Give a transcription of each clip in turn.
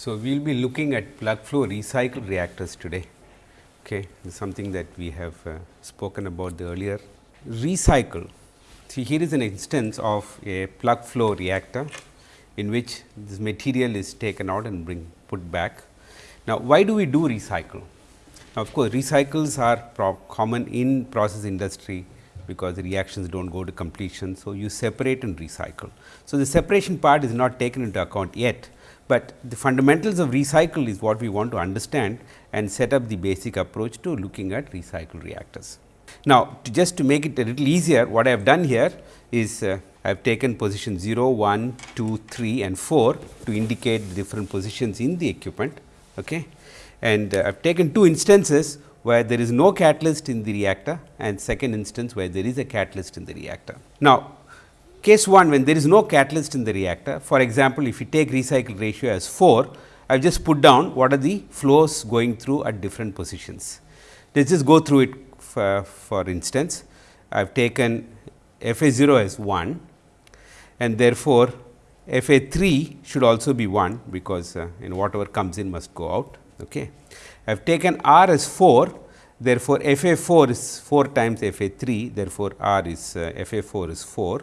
So, we will be looking at plug flow recycle reactors today. Okay. This is something that we have uh, spoken about earlier. Recycle. See here is an instance of a plug flow reactor in which this material is taken out and bring put back. Now, why do we do recycle? Now, of course, recycles are common in process industry because the reactions do not go to completion. So, you separate and recycle. So, the separation part is not taken into account yet, but the fundamentals of recycle is what we want to understand and set up the basic approach to looking at recycle reactors. Now, to just to make it a little easier what I have done here is uh, I have taken position 0, 1, 2, 3 and 4 to indicate the different positions in the equipment. Okay. And uh, I have taken two instances where there is no catalyst in the reactor and second instance where there is a catalyst in the reactor. Now, case 1 when there is no catalyst in the reactor for example, if you take recycle ratio as 4, I have just put down what are the flows going through at different positions. Let us just go through it for, for instance. I have taken F A 0 as 1 and therefore, F A 3 should also be 1 because uh, in whatever comes in must go out. Okay. I have taken R as 4 therefore, F A 4 is 4 times F A 3 therefore, R is uh, F A 4 is 4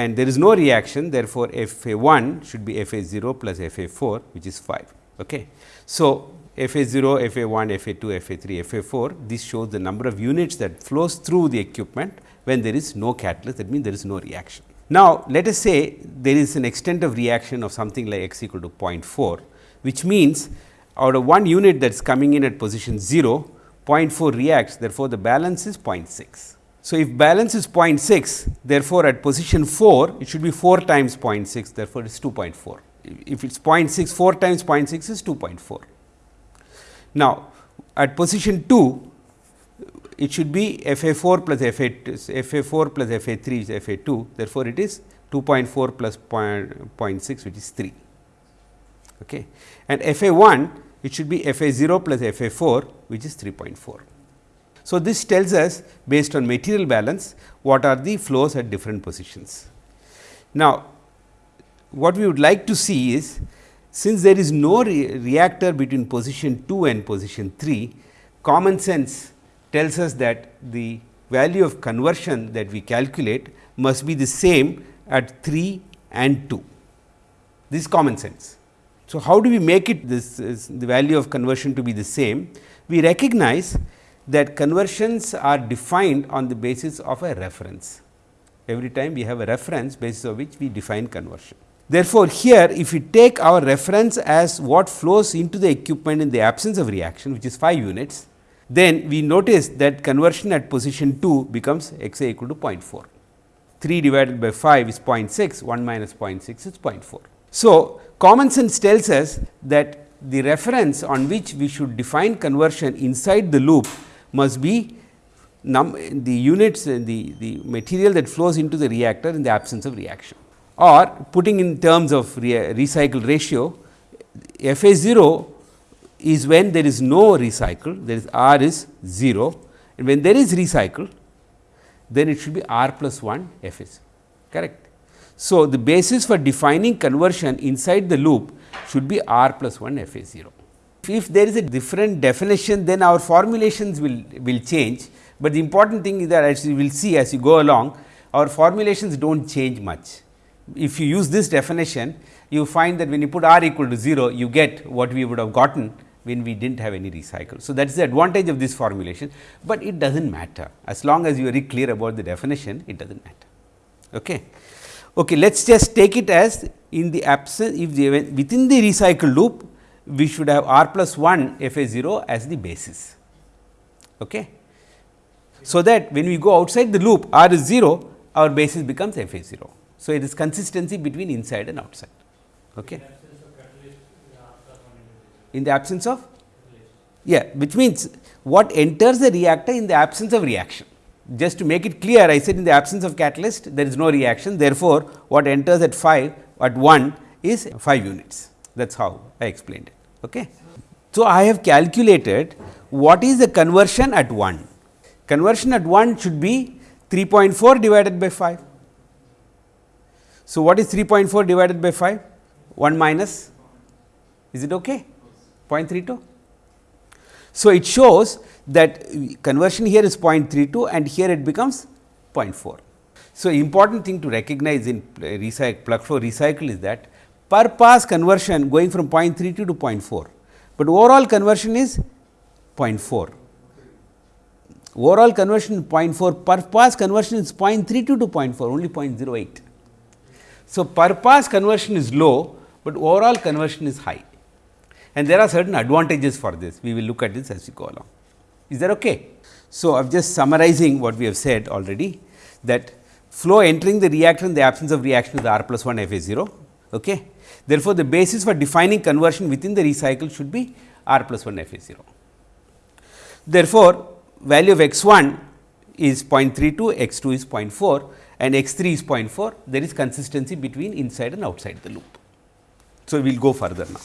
and there is no reaction therefore, F A 1 should be F A 0 plus F A 4 which is 5. Okay. So, F A 0, F A 1, F A 2, F A 3, F A 4 this shows the number of units that flows through the equipment when there is no catalyst that means there is no reaction. Now, let us say there is an extent of reaction of something like x equal to 0.4 which means out of one unit that is coming in at position 0, 0.4 reacts therefore, the balance is 0.6. So, if balance is 0.6 therefore, at position 4 it should be 4 times 0.6 therefore, it is 2.4. If it is 0.6 4 times 0.6 is 2.4. Now, at position 2 it should be F A 4 plus F A F A 4 plus F A 3 is F A 2 therefore, it is 2.4 plus 0.6 which is 3 okay. and F A 1 it should be F A 0 plus F A 4 which is 3.4. So, this tells us based on material balance what are the flows at different positions. Now, what we would like to see is since there is no re reactor between position 2 and position 3, common sense tells us that the value of conversion that we calculate must be the same at 3 and 2. This is common sense. So, how do we make it this the value of conversion to be the same? We recognize that conversions are defined on the basis of a reference. Every time we have a reference basis of which we define conversion. Therefore, here if we take our reference as what flows into the equipment in the absence of reaction which is 5 units, then we notice that conversion at position 2 becomes x a equal to 0.4. 3 divided by 5 is 0.6, 1 minus 0.6 is 0.4. So, common sense tells us that the reference on which we should define conversion inside the loop must be the units uh, the, the material that flows into the reactor in the absence of reaction or putting in terms of re recycle ratio F A 0 is when there is no recycle there is R is 0 and when there is recycle then it should be R plus 1 F is correct. So, the basis for defining conversion inside the loop should be R plus 1 F A 0. If there is a different definition then our formulations will, will change, but the important thing is that as you will see as you go along our formulations do not change much. If you use this definition you find that when you put R equal to 0 you get what we would have gotten when we did not have any recycle. So, that is the advantage of this formulation, but it does not matter as long as you are clear about the definition it does not matter. Okay. Okay, let us just take it as in the absence if the within the recycle loop we should have r plus 1 f a 0 as the basis. Okay. So, that when we go outside the loop r is 0 our basis becomes f a 0. So, it is consistency between inside and outside. Okay in the absence of yeah which means what enters the reactor in the absence of reaction. Just to make it clear I said in the absence of catalyst there is no reaction therefore, what enters at 5 at 1 is 5 units that is how I explained it. Okay. So, I have calculated what is the conversion at 1. Conversion at 1 should be 3.4 divided by 5. So, what is 3.4 divided by 5? 1 minus Is it okay? 0.32. So, it shows that conversion here is 0.32 and here it becomes 0.4. So, important thing to recognize in recycle plug flow recycle is that per pass conversion going from 0.32 to 0.4, but overall conversion is 0.4. Overall conversion 0.4 per pass conversion is 0.32 to 0.4 only 0.08. So, per pass conversion is low, but overall conversion is high and there are certain advantages for this. We will look at this as we go along. Is that okay? So, I am just summarizing what we have said already that flow entering the reactor in the absence of reaction is R plus 1 F A 0. Okay. Therefore, the basis for defining conversion within the recycle should be R plus 1 F A 0. Therefore, value of x 1 is 0.32, x 2 is 0.4 and x 3 is 0.4, there is consistency between inside and outside the loop. So, we will go further now.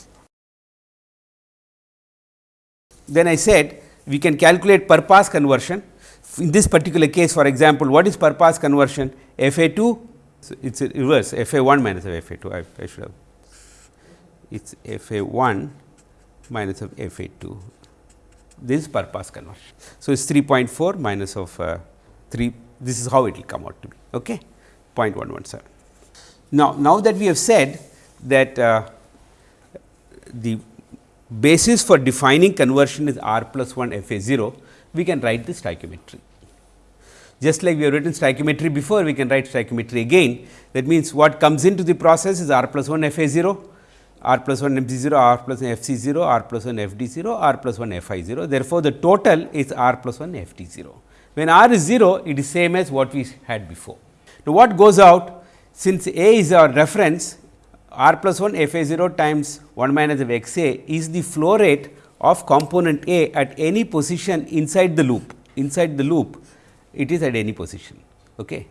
Then I said we can calculate per pass conversion. In this particular case for example, what is per pass conversion? F A 2, so it is reverse F A 1 minus F A 2, I, I should have is F A 1 minus of F A 2, this is per pass conversion. So, it is 3.4 minus of uh, 3, this is how it will come out to be okay? 0.117. Now, now that we have said that uh, the basis for defining conversion is r plus 1 f a 0, we can write the stoichiometry. Just like we have written stoichiometry before, we can write stoichiometry again. That means, what comes into the process is r plus 1 f a 0, r plus 1 f c 0, r plus 1 f c 0, r plus 1 f d 0, r plus 1 f i 0. Therefore, the total is r plus 1 f d 0. When r is 0, it is same as what we had before. Now, what goes out since A is our reference r plus 1 f a 0 times 1 minus of x a is the flow rate of component A at any position inside the loop. Inside the loop, it is at any position. Okay.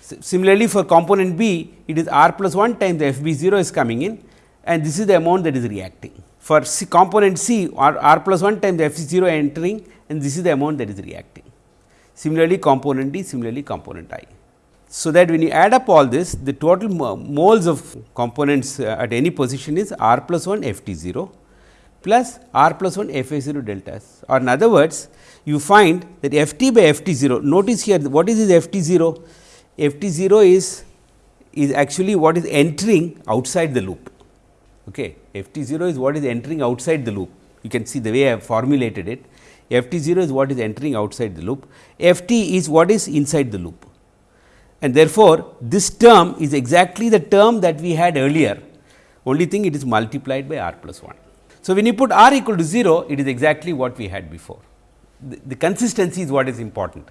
Similarly, for component B, it is r plus 1 times f b 0 is coming in and this is the amount that is reacting. For C component C, r, r plus 1 times f 0 entering and this is the amount that is reacting. Similarly, component D, similarly component I. So, that when you add up all this the total moles of components uh, at any position is r plus 1 f t 0 plus r plus 1 f a 0 deltas or in other words you find that f t by f t 0 notice here what is this f t 0 f t 0 is is actually what is entering outside the loop okay f t 0 is what is entering outside the loop. You can see the way I have formulated it. F t 0 is what is entering outside the loop. F t is what is inside the loop. And therefore, this term is exactly the term that we had earlier. Only thing it is multiplied by r plus 1. So, when you put r equal to 0 it is exactly what we had before. The, the consistency is what is important.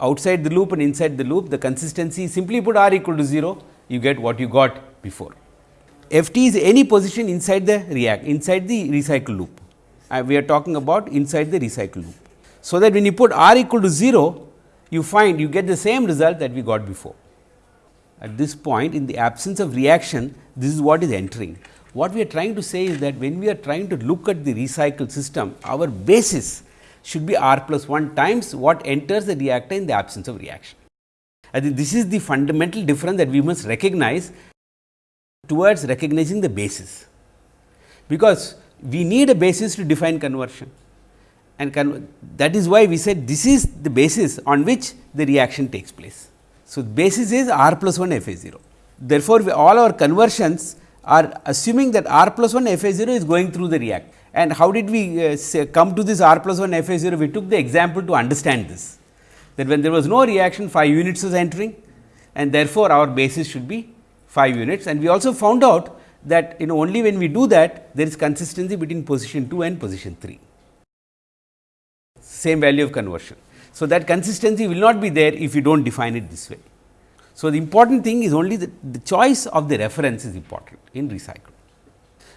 Outside the loop and inside the loop the consistency simply put r equal to 0 you get what you got before. F t is any position inside the react inside the recycle loop uh, we are talking about inside the recycle loop. So, that when you put r equal to 0 you find you get the same result that we got before. At this point in the absence of reaction this is what is entering. What we are trying to say is that when we are trying to look at the recycle system our basis should be r plus 1 times what enters the reactor in the absence of reaction. I think this is the fundamental difference that we must recognize towards recognizing the basis, because we need a basis to define conversion and that is why we said this is the basis on which the reaction takes place. So, basis is r plus 1 f a 0. Therefore, all our conversions are assuming that r plus 1 f a 0 is going through the react. And how did we uh, say, come to this r plus 1 f a 0? We took the example to understand this that when there was no reaction 5 units was entering and therefore, our basis should be 5 units and we also found out that you know only when we do that there is consistency between position 2 and position 3 same value of conversion. So, that consistency will not be there if you do not define it this way. So, the important thing is only the, the choice of the reference is important in recycle.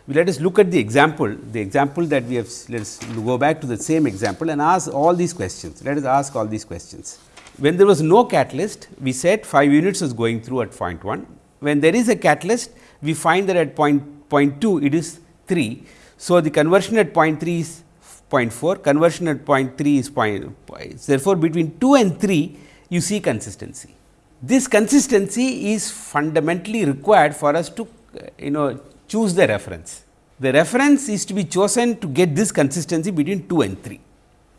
Let us look at the example, the example that we have let us go back to the same example and ask all these questions. Let us ask all these questions. When there was no catalyst, we said 5 units was going through at point 1. When there is a catalyst, we find that at point, point 2 it is 3. So, the conversion at point 3 is 0.4, conversion at 0.3 is 0.5. Therefore, between 2 and 3 you see consistency. This consistency is fundamentally required for us to you know choose the reference. the reference is to be chosen to get this consistency between 2 and 3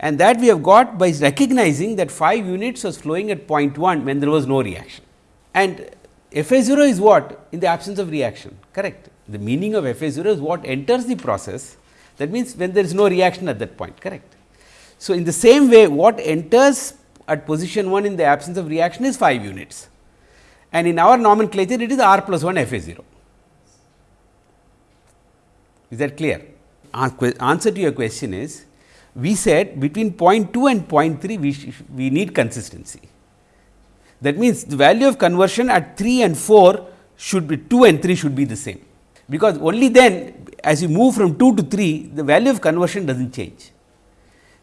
and that we have got by recognizing that 5 units was flowing at point 1 when there was no reaction. And F A 0 is what in the absence of reaction correct. The meaning of F A 0 is what enters the process that means when there is no reaction at that point correct. So, in the same way what enters at position 1 in the absence of reaction is 5 units and in our nomenclature it is r plus 1 F A 0. Is that clear? Answer to your question is we said between 0.2 and 0.3 we, we need consistency. That means, the value of conversion at 3 and 4 should be 2 and 3 should be the same, because only then as you move from 2 to 3 the value of conversion does not change.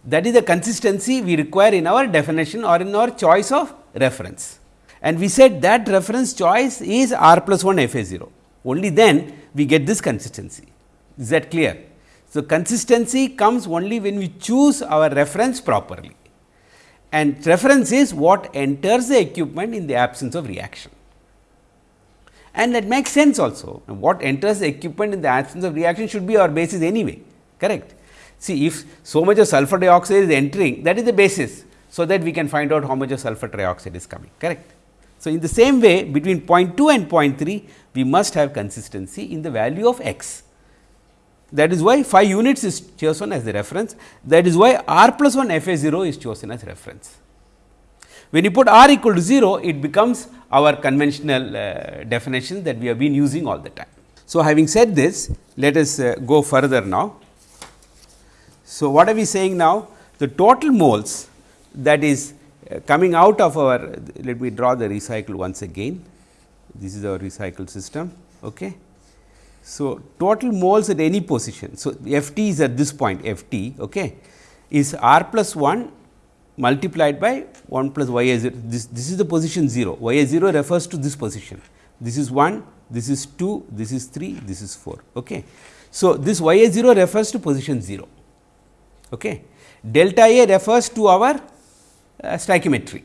That is the consistency we require in our definition or in our choice of reference. And we said that reference choice is r plus 1 f a 0, only then we get this consistency. Is that clear? So, consistency comes only when we choose our reference properly and reference is what enters the equipment in the absence of reaction. And that makes sense also what enters the equipment in the absence of reaction should be our basis anyway correct. See if so much of sulfur dioxide is entering that is the basis. So, that we can find out how much of sulfur trioxide is coming correct. So, in the same way between 0.2 and 0.3 we must have consistency in the value of x that is why 5 units is chosen as the reference. That is why r plus 1 f a 0 is chosen as reference. When you put r equal to 0, it becomes our conventional uh, definition that we have been using all the time. So, having said this, let us uh, go further now. So, what are we saying now? The total moles that is uh, coming out of our, let me draw the recycle once again. This is our recycle system. Okay. So, total moles at any position. So, F t is at this point F t okay, is r plus 1 multiplied by 1 plus y a 0. This, this is the position 0, y a 0 refers to this position. This is 1, this is 2, this is 3, this is 4. Okay. So, this y a 0 refers to position 0. Okay. Delta a refers to our uh, stoichiometry.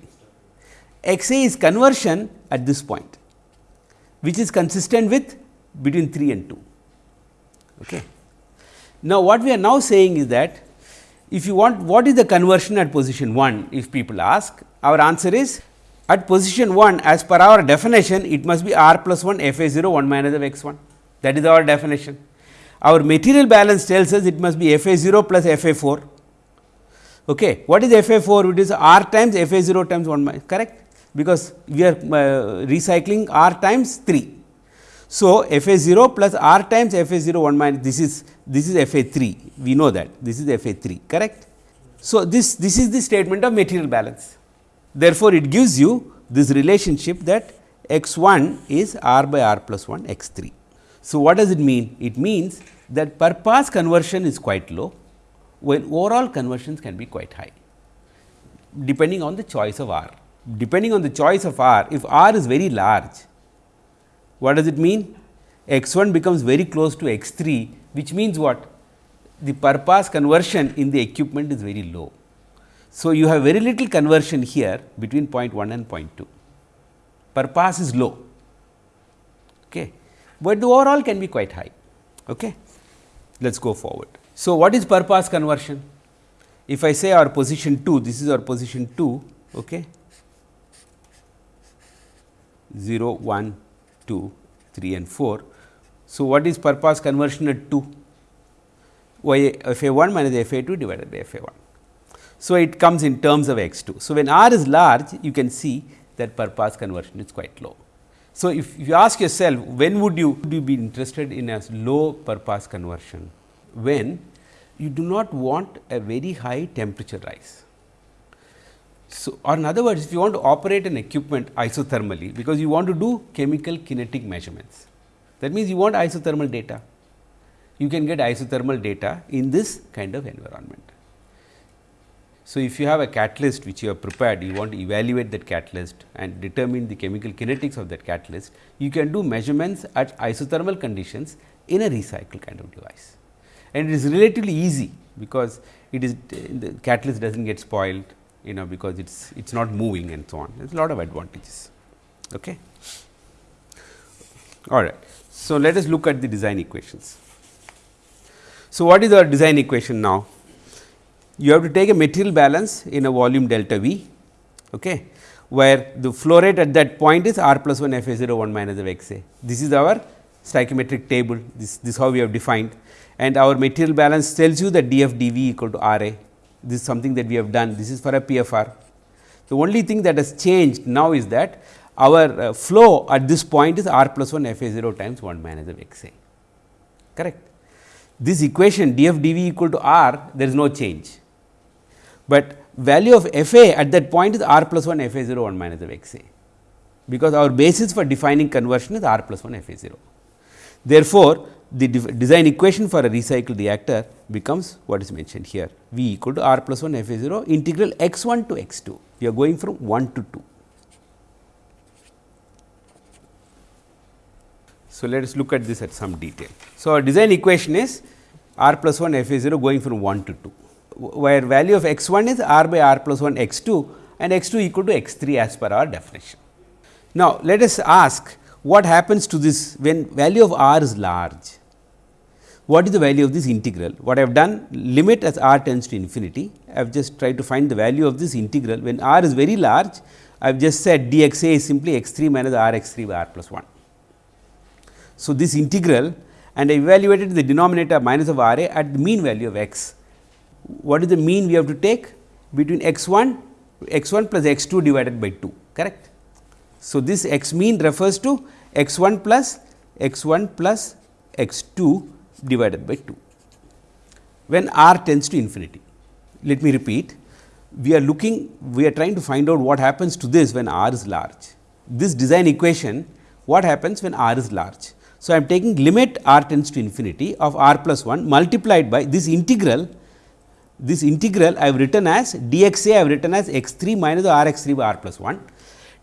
X a is conversion at this point, which is consistent with between 3 and 2. Okay. Now, what we are now saying is that if you want what is the conversion at position 1 if people ask our answer is at position 1 as per our definition it must be r plus 1 f a 0 1 minus of x 1 that is our definition. Our material balance tells us it must be f a 0 plus f a 4. Okay. What is f a 4? It is r times f a 0 times 1 minus correct because we are uh, recycling r times 3 so, f a 0 plus r times f a 0 1 minus this is this is f a 3 we know that this is f a 3 correct. So, this this is the statement of material balance therefore, it gives you this relationship that x 1 is r by r plus 1 x 3. So, what does it mean? It means that per pass conversion is quite low when overall conversions can be quite high depending on the choice of r. Depending on the choice of r if r is very large what does it mean? x 1 becomes very close to x 3 which means what? The per pass conversion in the equipment is very low. So, you have very little conversion here between 0.1 and 0.2 per pass is low, okay. but the overall can be quite high. Okay. Let us go forward. So, what is per pass conversion? If I say our position 2, this is our position 2, okay, 0, 1, 2, 3 and 4. So, what is per pass conversion at 2? y f a 1 minus f a 2 divided by f a 1. So, it comes in terms of x 2. So, when r is large you can see that per pass conversion is quite low. So, if you ask yourself when would you, would you be interested in a low per pass conversion? When you do not want a very high temperature rise. So, or in other words if you want to operate an equipment isothermally because you want to do chemical kinetic measurements that means you want isothermal data. You can get isothermal data in this kind of environment. So, if you have a catalyst which you have prepared you want to evaluate that catalyst and determine the chemical kinetics of that catalyst you can do measurements at isothermal conditions in a recycle kind of device. And it is relatively easy because it is the catalyst does not get spoiled you know because it is it is not moving and so on there is a lot of advantages. Okay. All right. So, let us look at the design equations. So, what is our design equation now? You have to take a material balance in a volume delta V, okay, where the flow rate at that point is r plus 1 f a 0 1 minus of x a. This is our stoichiometric table, this, this how we have defined and our material balance tells you that df dv equal to r a. This is something that we have done, this is for a PFR. The only thing that has changed now is that our uh, flow at this point is r plus 1 f a 0 times 1 minus of x a, correct. This equation df dv equal to r there is no change, but value of f a at that point is r plus 1 f a 0 1 minus of x a, because our basis for defining conversion is r plus 1 f a 0. Therefore, the design equation for a recycled reactor becomes what is mentioned here V equal to r plus 1 f a 0 integral x 1 to x 2. We are going from 1 to 2. So, let us look at this at some detail. So, our design equation is r plus 1 f a 0 going from 1 to 2, where value of x 1 is r by r plus 1 x 2 and x 2 equal to x 3 as per our definition. Now, let us ask what happens to this when value of r is large? What is the value of this integral? What I have done limit as r tends to infinity, I have just tried to find the value of this integral when r is very large, I have just said dx a is simply x 3 minus r x 3 by r plus 1. So, this integral and I evaluated the denominator minus of r a at the mean value of x. What is the mean we have to take between x 1 x 1 plus x 2 divided by 2 correct. So, this x mean refers to x 1 plus x 1 plus x 2 divided by 2 when r tends to infinity. Let me repeat we are looking we are trying to find out what happens to this when r is large. This design equation what happens when r is large. So, I am taking limit r tends to infinity of r plus 1 multiplied by this integral this integral I have written as dx a I have written as x 3 minus r x 3 by r plus 1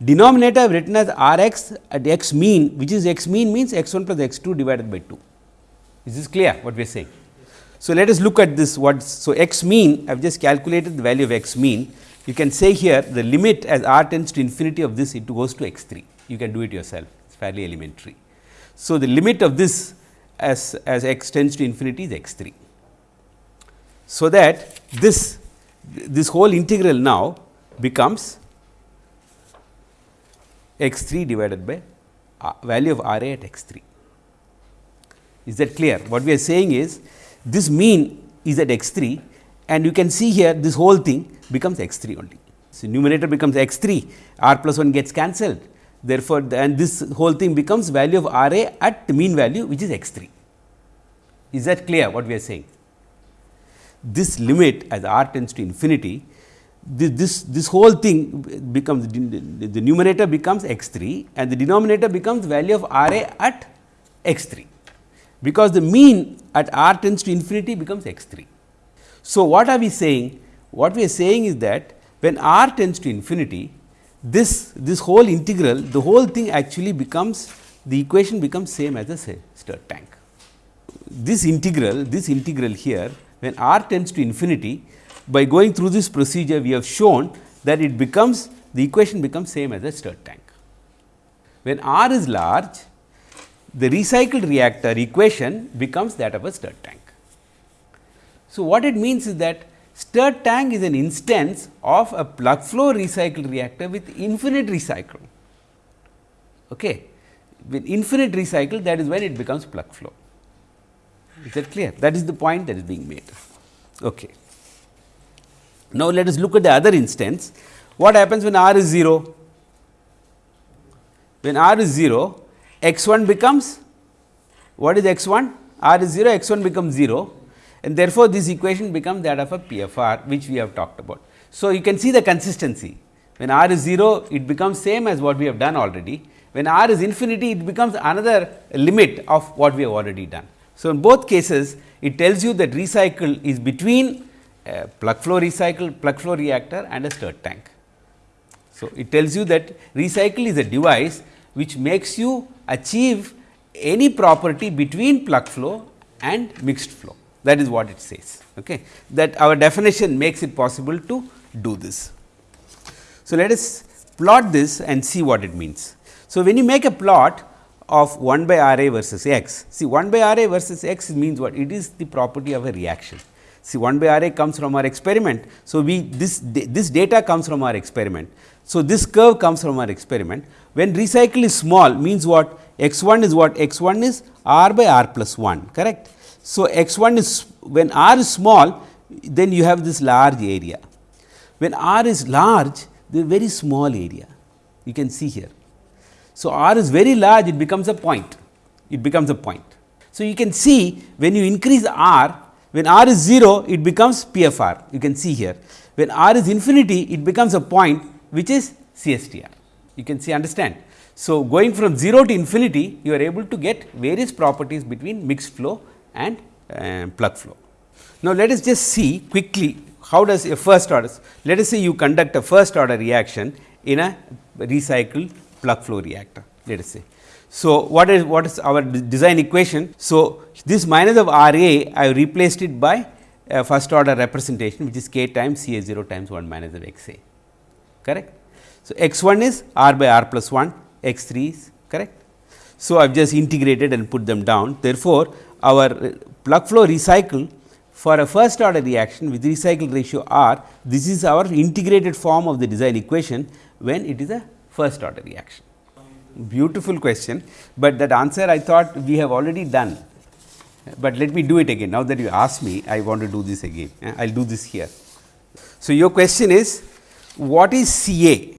Denominator I have written as r x at x mean which is x mean means x 1 plus x 2 divided by 2. Is this clear what we are saying? So, let us look at this what. So, x mean I have just calculated the value of x mean. You can say here the limit as r tends to infinity of this it goes to x 3. You can do it yourself it is fairly elementary. So, the limit of this as, as x tends to infinity is x 3. So, that this this whole integral now becomes x 3 divided by uh, value of R a at x 3. Is that clear? What we are saying is this mean is at x 3 and you can see here this whole thing becomes x 3 only. So, numerator becomes x 3 r plus 1 gets cancelled therefore, and this whole thing becomes value of R a at the mean value which is x 3. Is that clear what we are saying? This limit as r tends to infinity this, this whole thing becomes the numerator becomes x 3 and the denominator becomes value of R a at x 3, because the mean at r tends to infinity becomes x 3. So, what are we saying? What we are saying is that when r tends to infinity, this, this whole integral, the whole thing actually becomes the equation becomes same as a say, stirred tank. This integral, this integral here when r tends to infinity by going through this procedure we have shown that it becomes the equation becomes same as a stirred tank. When R is large the recycled reactor equation becomes that of a stirred tank. So, what it means is that stirred tank is an instance of a plug flow recycled reactor with infinite recycle. Okay. With infinite recycle that is when it becomes plug flow. Is that clear? That is the point that is being made. Okay. Now, let us look at the other instance. What happens when r is 0? When r is 0, x 1 becomes what is x 1? r is 0, x 1 becomes 0 and therefore, this equation becomes that of a PFR which we have talked about. So, you can see the consistency when r is 0 it becomes same as what we have done already. When r is infinity it becomes another limit of what we have already done. So, in both cases it tells you that recycle is between plug flow recycle plug flow reactor and a stirred tank. So, it tells you that recycle is a device which makes you achieve any property between plug flow and mixed flow that is what it says okay. that our definition makes it possible to do this. So, let us plot this and see what it means. So, when you make a plot of 1 by R a versus x. See 1 by R a versus x means what? It is the property of a reaction. See 1 by R a comes from our experiment. So, we this this data comes from our experiment. So, this curve comes from our experiment. When recycle is small means what? x 1 is what? x 1 is r by r plus 1 correct. So, x 1 is when r is small then you have this large area. When r is large the very small area you can see here. So, r is very large it becomes a point it becomes a point. So, you can see when you increase r when r is 0 it becomes PFR you can see here when r is infinity it becomes a point which is CSTR you can see understand. So, going from 0 to infinity you are able to get various properties between mixed flow and uh, plug flow. Now, let us just see quickly how does a first order let us say you conduct a first order reaction in a recycled plug flow reactor let us say. So, what is what is our design equation? So, this minus of R A I replaced it by a first order representation which is k times C A 0 times 1 minus of x A correct. So, x 1 is r by r plus 1 x 3 is correct. So, I have just integrated and put them down therefore, our uh, plug flow recycle for a first order reaction with recycle ratio r this is our integrated form of the design equation when it is a first order reaction. Beautiful question, but that answer I thought we have already done, but let me do it again now that you ask me I want to do this again eh, I will do this here. So, your question is what is C A?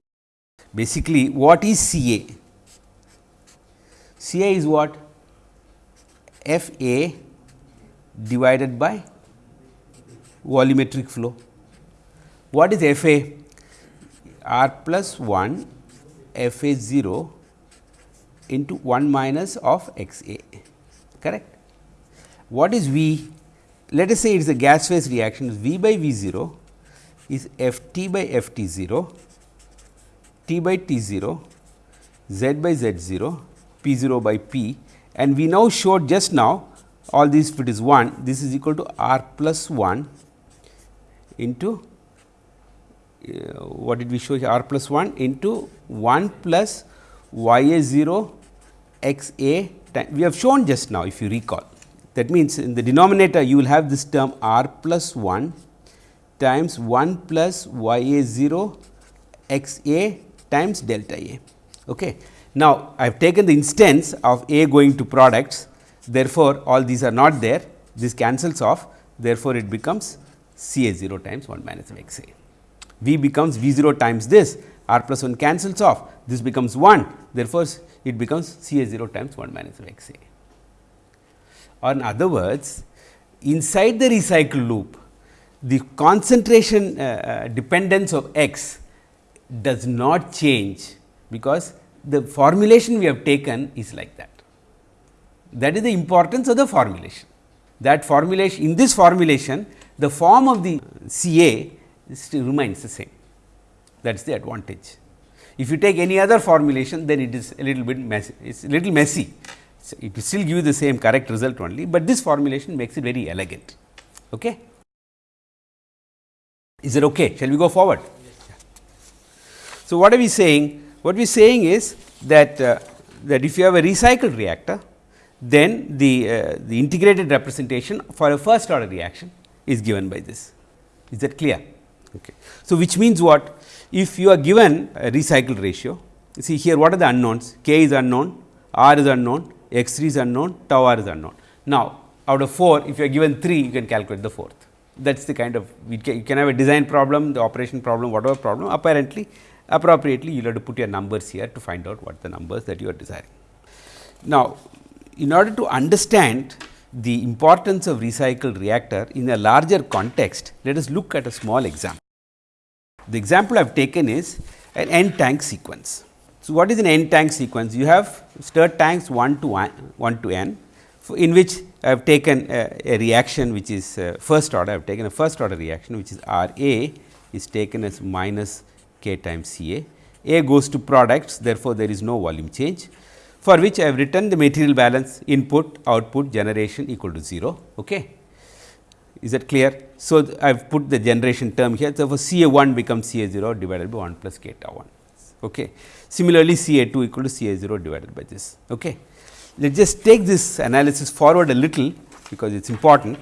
Basically what is CA? CA is what? F A divided by volumetric flow. What is F A? R plus 1 F A 0 into 1 minus of x A correct. What is V? Let us say it is a gas phase reaction V by V 0 is F t by F t 0, t by t 0, z by z 0, p 0 by p and we now showed just now all these if it is 1 this is equal to r plus 1 into uh, what did we show here r plus 1 into 1 plus y a 0 x a we have shown just now if you recall. That means, in the denominator you will have this term r plus 1 times 1 plus y a 0 x a times delta a. Okay. Now, I have taken the instance of a going to products therefore, all these are not there this cancels off therefore, it becomes C a 0 times 1 minus of x a. V becomes V 0 times this r plus 1 cancels off this becomes 1 therefore, it becomes C a 0 times 1 minus of x a. Or in other words inside the recycle loop the concentration uh, uh, dependence of x does not change because the formulation we have taken is like that. That is the importance of the formulation. That formulation in this formulation the form of the CA still remains the same that is the advantage. If you take any other formulation then it is a little bit messy, it is a little messy. So, it will still give you the same correct result only, but this formulation makes it very elegant. Okay. Is it okay? Shall we go forward? So, what are we saying? What we are saying is that, uh, that if you have a recycled reactor, then the, uh, the integrated representation for a first order reaction is given by this. Is that clear? Okay. So, which means what? If you are given a recycle ratio, see here what are the unknowns? K is unknown, R is unknown, X 3 is unknown, tau R is unknown. Now, out of 4, if you are given 3, you can calculate the fourth. That is the kind of, you can have a design problem, the operation problem, whatever problem, apparently appropriately you will have to put your numbers here to find out what the numbers that you are desiring. Now, in order to understand the importance of recycled reactor in a larger context, let us look at a small example. The example I have taken is an n tank sequence. So, what is an n tank sequence? You have stirred tanks 1 to 1, 1 to n in which I have taken a, a reaction which is uh, first order, I have taken a first order reaction which is R A is taken as minus k times C A. A goes to products therefore, there is no volume change for which I have written the material balance input output generation equal to 0. Okay. Is that clear? So, I have put the generation term here. So, for C A 1 becomes C A 0 divided by 1 plus k tau 1. Okay. Similarly, C A 2 equal to C A 0 divided by this. Okay. Let us just take this analysis forward a little because it is important.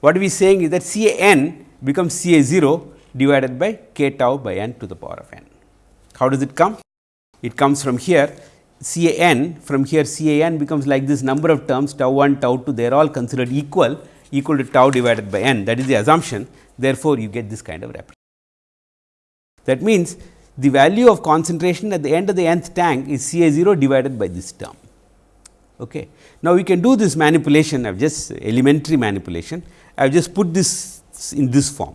What we are saying is that C A n becomes C A 0 divided by k tau by n to the power of n. How does it come? It comes from here C A n from here C A n becomes like this number of terms tau 1 tau 2 they are all considered equal equal to tau divided by n that is the assumption therefore, you get this kind of representation. That means, the value of concentration at the end of the nth tank is C A 0 divided by this term. Okay. Now, we can do this manipulation I have just elementary manipulation I have just put this in this form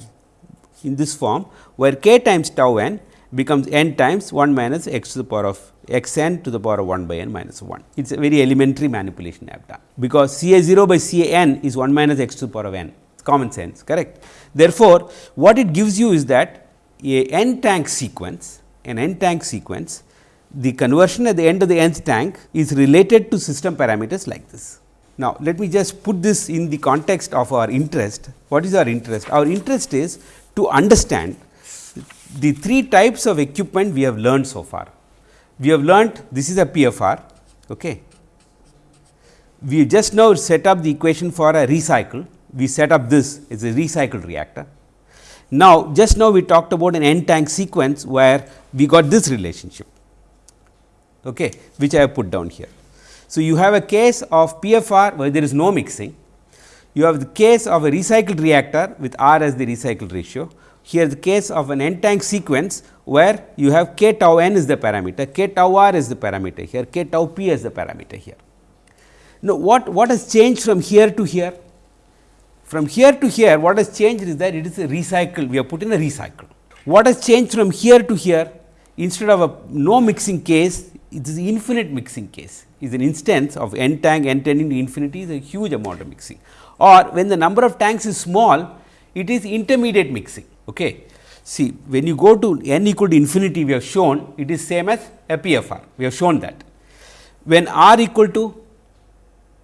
in this form where k times tau n becomes n times 1 minus x to the power of x n to the power of 1 by n minus 1. It is a very elementary manipulation I have done, because C A 0 by C A n is 1 minus x to the power of n, it is common sense correct. Therefore, what it gives you is that a n tank sequence, an n tank sequence, the conversion at the end of the nth tank is related to system parameters like this. Now, let me just put this in the context of our interest. What is our interest? Our interest is to understand the three types of equipment we have learned so far. We have learned this is a PFR. Okay. We just now set up the equation for a recycle. We set up this as a recycled reactor. Now, just now we talked about an n tank sequence where we got this relationship, okay, which I have put down here. So, you have a case of PFR where there is no mixing, you have the case of a recycled reactor with R as the recycle ratio. Here the case of an n tank sequence where you have k tau n is the parameter, k tau r is the parameter here, k tau p is the parameter here. Now, what, what has changed from here to here? From here to here what has changed is that it is a recycle, we have put in a recycle. What has changed from here to here instead of a no mixing case, it is infinite mixing case is an instance of n tank n tending to infinity is a huge amount of mixing or when the number of tanks is small it is intermediate mixing. Okay. See when you go to n equal to infinity we have shown it is same as a PFR we have shown that. When r equal to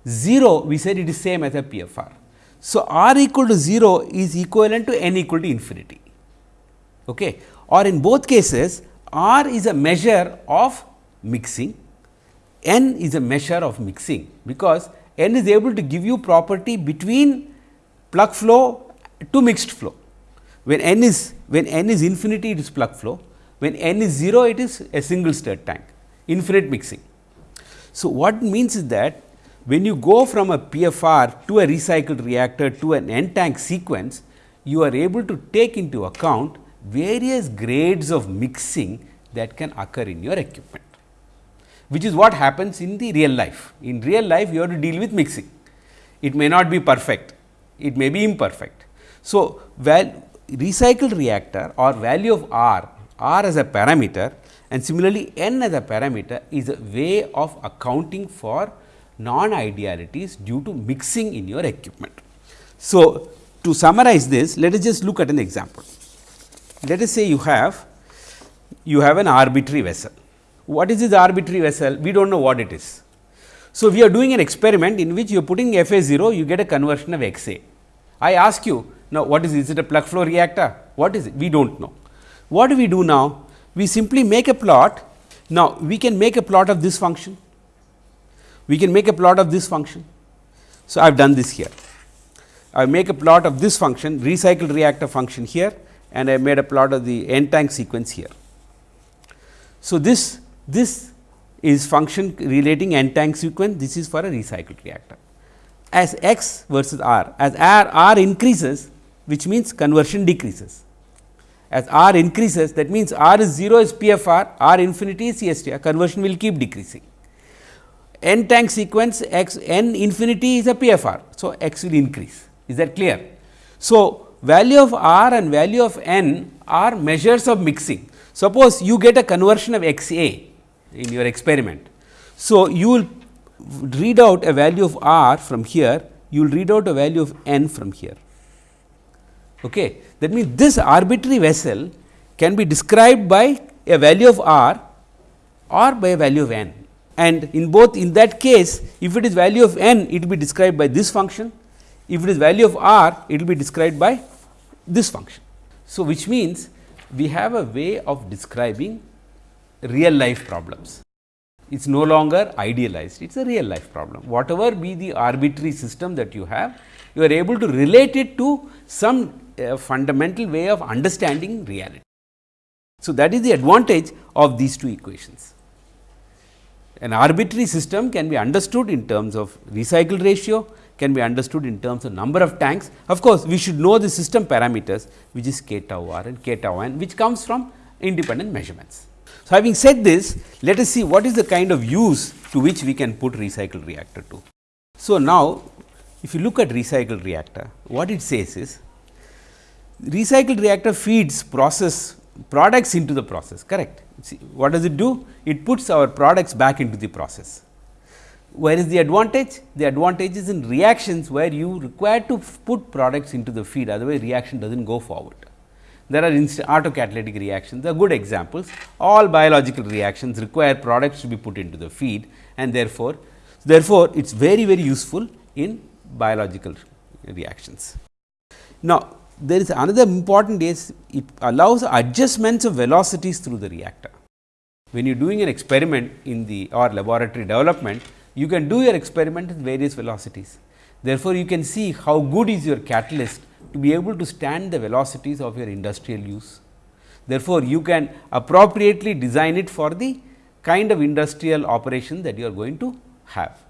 0 we said it is same as a PFR. So, r equal to 0 is equivalent to n equal to infinity okay. or in both cases r is a measure of mixing, n is a measure of mixing, because n is able to give you property between plug flow to mixed flow. When n is when n is infinity it is plug flow, when n is 0 it is a single stirred tank infinite mixing. So, what it means is that when you go from a PFR to a recycled reactor to an n tank sequence, you are able to take into account various grades of mixing that can occur in your equipment, which is what happens in the real life. In real life, you have to deal with mixing. It may not be perfect, it may be imperfect. So, well recycled reactor or value of R, R as a parameter and similarly n as a parameter is a way of accounting for non idealities due to mixing in your equipment. So, to summarize this let us just look at an example. Let us say you have you have an arbitrary vessel. What is this arbitrary vessel? We do not know what it is. So, we are doing an experiment in which you are putting F A 0 you get a conversion of X A. I ask you now what is is it a plug flow reactor? What is it? We do not know. What do we do now? We simply make a plot. Now, we can make a plot of this function we can make a plot of this function. So, I have done this here. I make a plot of this function recycled reactor function here and I made a plot of the n tank sequence here. So, this this is function relating n tank sequence this is for a recycled reactor. As x versus r as r, r increases which means conversion decreases. As r increases that means r is 0 is PFR, r infinity is CSTR conversion will keep decreasing n tank sequence x n infinity is a PFR. So, x will increase is that clear. So, value of r and value of n are measures of mixing. Suppose you get a conversion of x a in your experiment. So, you will read out a value of r from here, you will read out a value of n from here. Okay. That means, this arbitrary vessel can be described by a value of r or by a value of n and in both in that case if it is value of n it will be described by this function, if it is value of r it will be described by this function. So, which means we have a way of describing real life problems. It is no longer idealized, it is a real life problem. Whatever be the arbitrary system that you have, you are able to relate it to some uh, fundamental way of understanding reality. So, that is the advantage of these two equations. An arbitrary system can be understood in terms of recycle ratio, can be understood in terms of number of tanks. Of course, we should know the system parameters which is k tau r and k tau n which comes from independent measurements. So, having said this, let us see what is the kind of use to which we can put recycle reactor to. So, now if you look at recycle reactor, what it says is recycle reactor feeds process products into the process correct. See, what does it do? It puts our products back into the process. Where is the advantage? The advantage is in reactions where you require to put products into the feed otherwise reaction does not go forward. There are autocatalytic reactions, they are good examples. All biological reactions require products to be put into the feed and therefore, therefore, it is very very useful in biological reactions. Now, there is another important is it allows adjustments of velocities through the reactor. When you are doing an experiment in the or laboratory development, you can do your experiment at various velocities. Therefore, you can see how good is your catalyst to be able to stand the velocities of your industrial use. Therefore, you can appropriately design it for the kind of industrial operation that you are going to have.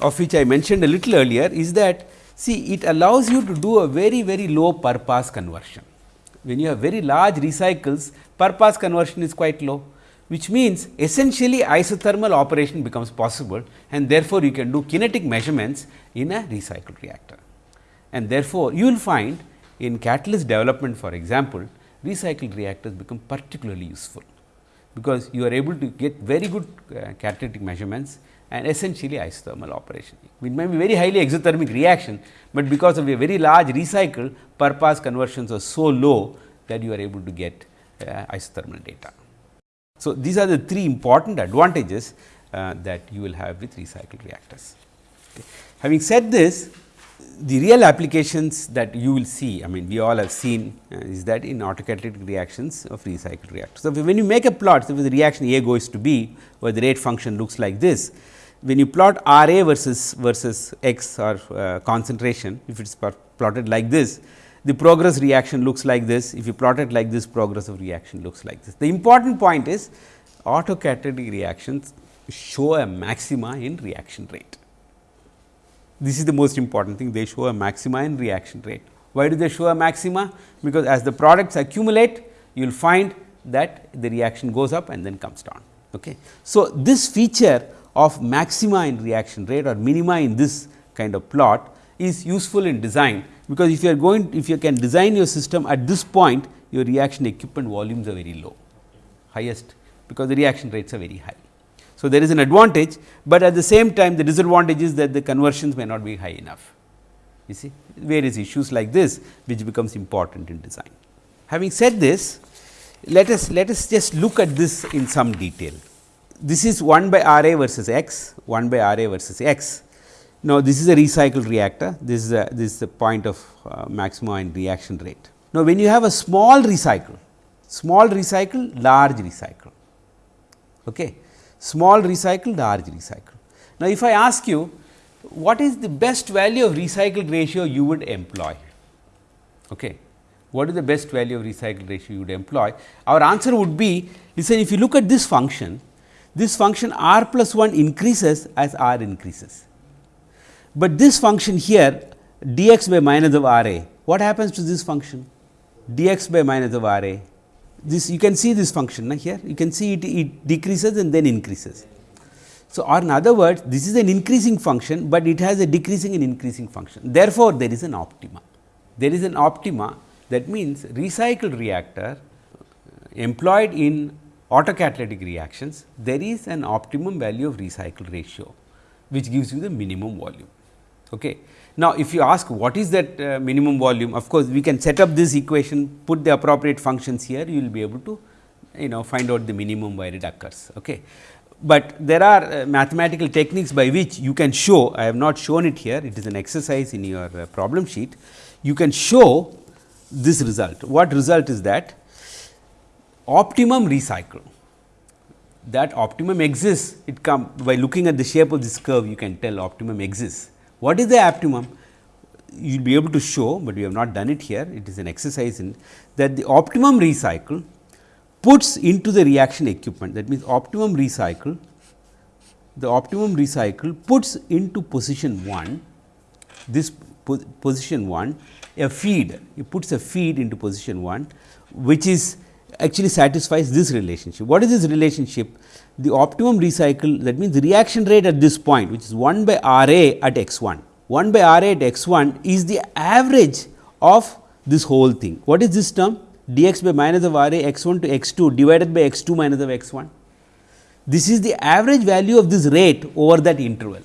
Of which I mentioned a little earlier is that see it allows you to do a very very low per pass conversion. When you have very large recycles per pass conversion is quite low which means essentially isothermal operation becomes possible and therefore, you can do kinetic measurements in a recycled reactor. And therefore, you will find in catalyst development for example, recycled reactors become particularly useful, because you are able to get very good uh, catalytic measurements and essentially isothermal operation. It may be very highly exothermic reaction, but because of a very large recycle per pass conversions are so low that you are able to get uh, isothermal data. So, these are the three important advantages uh, that you will have with recycled reactors. Okay. Having said this, the real applications that you will see, I mean we all have seen uh, is that in autocatalytic reactions of recycled reactors. So, when you make a plot, so the reaction A goes to B, where the rate function looks like this, when you plot R A versus versus X or uh, concentration, if it is plotted like this, the progress reaction looks like this. If you plot it like this, progress of reaction looks like this. The important point is autocatalytic reactions show a maxima in reaction rate. This is the most important thing, they show a maxima in reaction rate. Why do they show a maxima? Because as the products accumulate, you will find that the reaction goes up and then comes down. Okay. So, this feature of maxima in reaction rate or minima in this kind of plot is useful in design because if you are going if you can design your system at this point your reaction equipment volumes are very low highest because the reaction rates are very high. So, there is an advantage, but at the same time the disadvantage is that the conversions may not be high enough you see various issues like this which becomes important in design. Having said this let us let us just look at this in some detail. This is 1 by R A versus x 1 by R A versus x now, this is a recycled reactor, this is a this is the point of uh, maximum in reaction rate. Now, when you have a small recycle, small recycle, large recycle, okay. small recycle, large recycle. Now, if I ask you what is the best value of recycled ratio you would employ? Okay. What is the best value of recycled ratio you would employ? Our answer would be, listen if you look at this function, this function r plus 1 increases as r increases but this function here dx by minus of R a, what happens to this function? dx by minus of R a, this you can see this function na, here, you can see it, it decreases and then increases. So, or in other words this is an increasing function, but it has a decreasing and increasing function. Therefore, there is an optima. There is an optima that means recycled reactor employed in autocatalytic reactions, there is an optimum value of recycle ratio, which gives you the minimum volume. Okay. Now, if you ask what is that uh, minimum volume, of course, we can set up this equation, put the appropriate functions here, you will be able to you know find out the minimum where it occurs. Okay. But there are uh, mathematical techniques by which you can show, I have not shown it here, it is an exercise in your uh, problem sheet. You can show this result. What result is that? Optimum recycle. that optimum exists, it come by looking at the shape of this curve you can tell optimum exists. What is the optimum? You will be able to show, but we have not done it here, it is an exercise in that the optimum recycle puts into the reaction equipment that means optimum recycle the optimum recycle puts into position 1 this po position 1 a feed it puts a feed into position 1 which is actually satisfies this relationship. What is this relationship? The optimum recycle that means the reaction rate at this point which is 1 by R A at x 1. 1 by R A at x 1 is the average of this whole thing. What is this term? dx by minus of R A x 1 to x 2 divided by x 2 minus of x 1. This is the average value of this rate over that interval.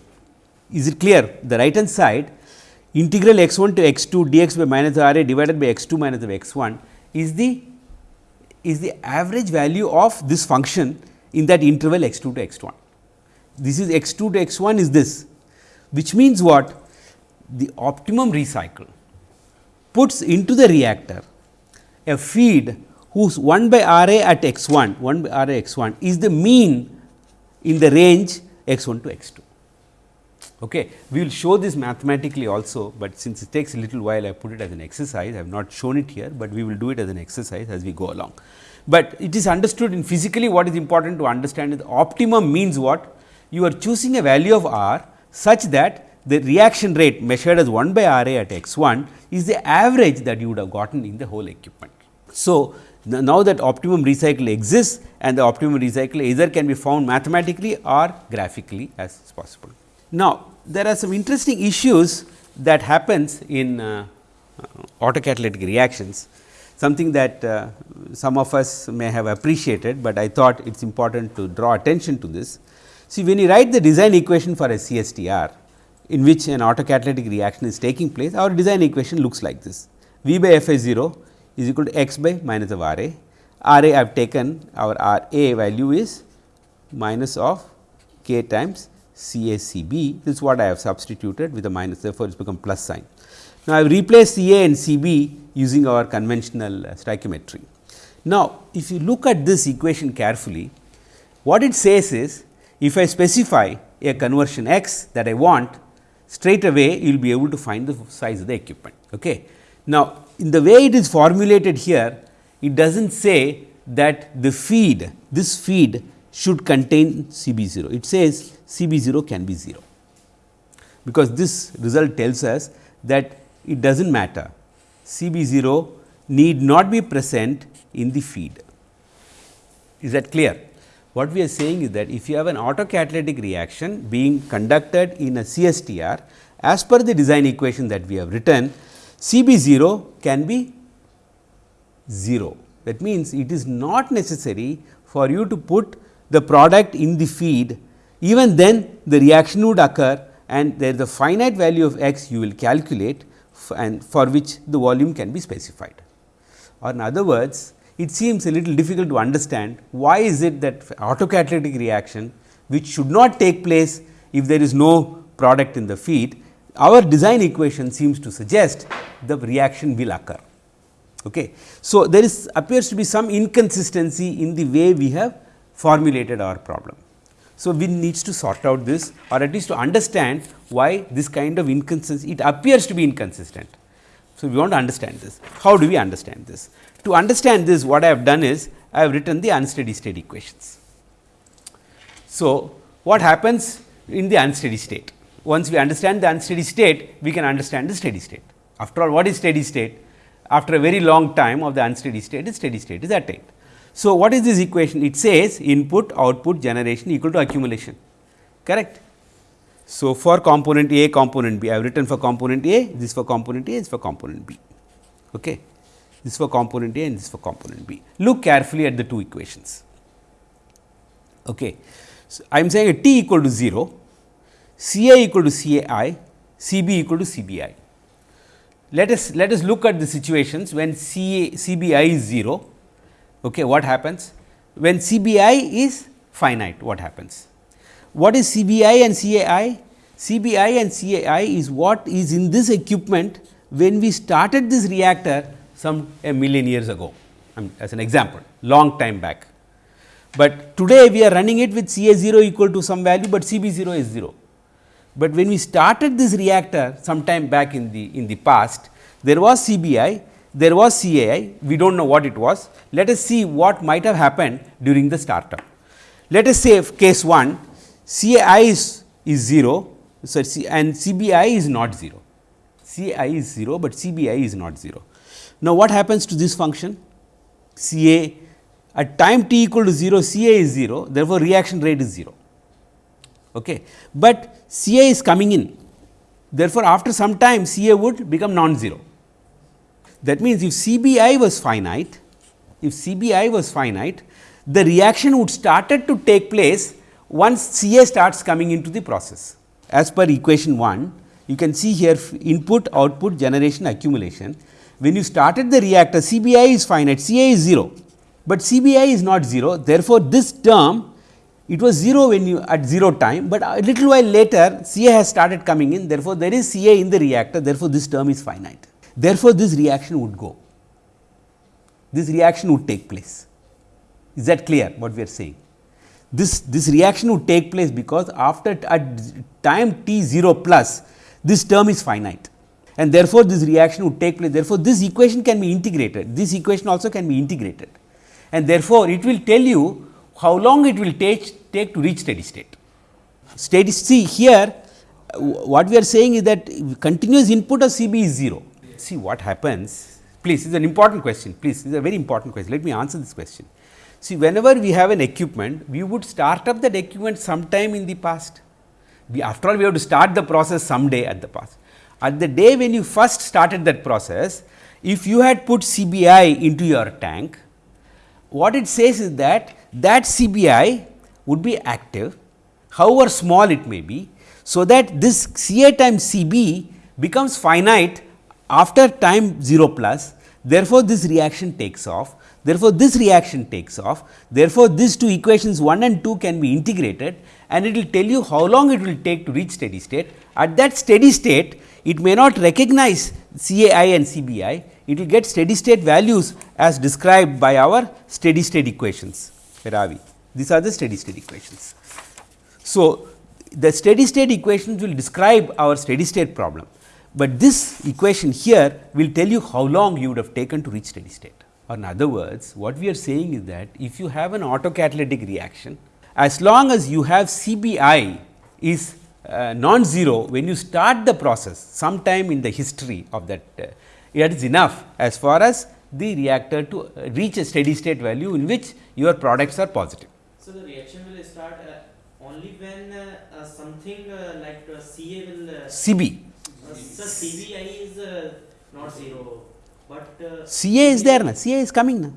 Is it clear? The right hand side integral x 1 to x 2 dx by minus R A divided by x 2 minus of x 1 is the is the average value of this function in that interval x 2 to x 1. This is x 2 to x 1 is this, which means what? The optimum recycle puts into the reactor a feed whose 1 by R A at x 1, 1 by R A x 1 is the mean in the range x 1 to x 2. Okay. We will show this mathematically also, but since it takes a little while I put it as an exercise, I have not shown it here, but we will do it as an exercise as we go along. But it is understood in physically what is important to understand is optimum means what? You are choosing a value of r such that the reaction rate measured as 1 by R A at x 1 is the average that you would have gotten in the whole equipment. So, now that optimum recycle exists and the optimum recycle either can be found mathematically or graphically as possible. Now, there are some interesting issues that happens in uh, autocatalytic reactions, something that uh, some of us may have appreciated, but I thought it is important to draw attention to this. See, when you write the design equation for a CSTR, in which an autocatalytic reaction is taking place, our design equation looks like this. V by F i 0 is equal to x by minus of R A. R A I have taken our R A value is minus of k times C A C B. This is what I have substituted with a minus, therefore, it has become plus sign. Now, I have replaced C A and C B using our conventional uh, stoichiometry. Now, if you look at this equation carefully, what it says is if I specify a conversion x that I want, straight away you will be able to find the size of the equipment. Okay. Now, in the way it is formulated here, it does not say that the feed, this feed should contain C B 0. It says C B 0 can be 0, because this result tells us that it does not matter. C B 0 need not be present in the feed. Is that clear? What we are saying is that if you have an autocatalytic reaction being conducted in a CSTR as per the design equation that we have written, C B 0 can be 0. That means, it is not necessary for you to put the product in the feed even then the reaction would occur and there is a finite value of x you will calculate and for which the volume can be specified. Or in other words, it seems a little difficult to understand why is it that autocatalytic reaction which should not take place if there is no product in the feed, our design equation seems to suggest the reaction will occur. Okay. So, there is appears to be some inconsistency in the way we have formulated our problem. So, we needs to sort out this or at least to understand why this kind of inconsistency, it appears to be inconsistent. So, we want to understand this. How do we understand this? To understand this, what I have done is, I have written the unsteady state equations. So, what happens in the unsteady state? Once we understand the unsteady state, we can understand the steady state. After all, what is steady state? After a very long time of the unsteady state, the steady state is attained. So, what is this equation? It says input output generation equal to accumulation correct. So, for component A component B I have written for component A this for component A this for component B. Okay. This for component A and this for component B. Look carefully at the two equations. Okay. So, I am saying a t equal to 0, C A equal to C A I, C B equal to C B I. Let us let us look at the situations when C C B I is 0 Okay, what happens? When CBI is finite, what happens? What is CBI and CAI? CBI and CAI is what is in this equipment when we started this reactor some a million years ago, as an example, long time back. But today we are running it with C A 0 equal to some value, but C B 0 is 0. But when we started this reactor sometime back in the in the past, there was CBI, there was CAI, we do not know what it was. Let us see what might have happened during the startup. Let us say case 1, CAI is, is 0 so C and CBI is not 0, CI is 0, but CBI is not 0. Now, what happens to this function? CA at time t equal to 0, CA is 0, therefore, reaction rate is 0. Okay. But CA is coming in, therefore, after some time CA would become non-zero. That means, if CBI was finite, if CBI was finite, the reaction would started to take place once CA starts coming into the process. As per equation 1, you can see here input, output, generation, accumulation. When you started the reactor, CBI is finite, CA is 0, but CBI is not 0. Therefore, this term it was 0 when you at 0 time, but a little while later CA has started coming in. Therefore, there is CA in the reactor, therefore, this term is finite. Therefore, this reaction would go, this reaction would take place. Is that clear what we are saying? This, this reaction would take place because after at time t 0 plus this term is finite and therefore, this reaction would take place. Therefore, this equation can be integrated, this equation also can be integrated and therefore, it will tell you how long it will take, take to reach steady state. Steady see here uh, what we are saying is that continuous input of CB is 0. See what happens please is an important question please is a very important question let me answer this question. See whenever we have an equipment we would start up that equipment sometime in the past we after all we have to start the process someday at the past. At the day when you first started that process if you had put CBI into your tank what it says is that that CBI would be active however small it may be. So, that this CA times CB becomes finite after time 0 plus therefore, this reaction takes off. Therefore, this reaction takes off. Therefore, these two equations 1 and 2 can be integrated and it will tell you how long it will take to reach steady state. At that steady state it may not recognize CAI and CBI it will get steady state values as described by our steady state equations where are we these are the steady state equations. So, the steady state equations will describe our steady state problem, but this equation here will tell you how long you would have taken to reach steady state or in other words what we are saying is that if you have an autocatalytic reaction as long as you have CBI is uh, non-zero when you start the process sometime in the history of that uh, it is enough as far as the reactor to uh, reach a steady state value in which your products are positive. So, the reaction will start uh, only when uh, uh, something uh, like CA will uh, CB. CBI is uh, not zero, but uh, CA is there na, CA is coming na.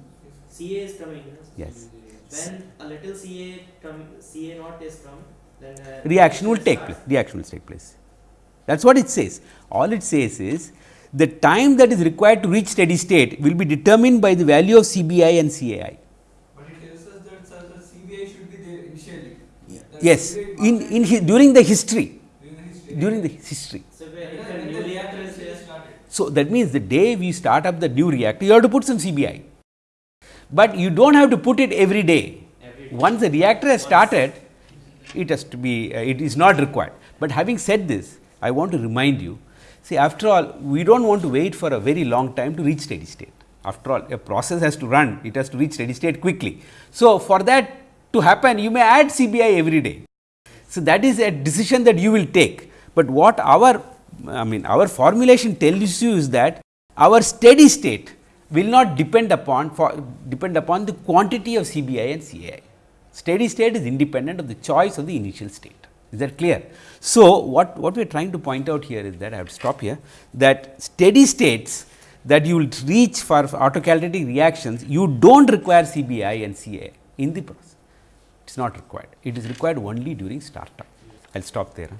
CA is coming. no? Yes. When a little CA come, CA not is come, then uh, Reaction will take place, reaction will take place. That is what it says. All it says is the time that is required to reach steady state will be determined by the value of CBI and CAI. But it tells us that sir, the CBI should be there initially. The Yes, in, in during the history, during the history. during the history. So, where And if then a when new the reactor is reactor there, started. So, that means the day we start up the new reactor, you have to put some CBI, but you do not have to put it every day. every day. Once the reactor has started, it has to be, uh, it is not required. But having said this, I want to remind you, see after all, we do not want to wait for a very long time to reach steady state. After all, a process has to run, it has to reach steady state quickly. So, for that to happen, you may add CBI every day. So, that is a decision that you will take, but what our I mean our formulation tells you is that our steady state will not depend upon for depend upon the quantity of CBI and CAI. Steady state is independent of the choice of the initial state. Is that clear? So, what, what we are trying to point out here is that I have to stop here that steady states that you will reach for autocatalytic reactions, you do not require CBI and CAI in the process. It is not required. It is required only during startup. I will stop there.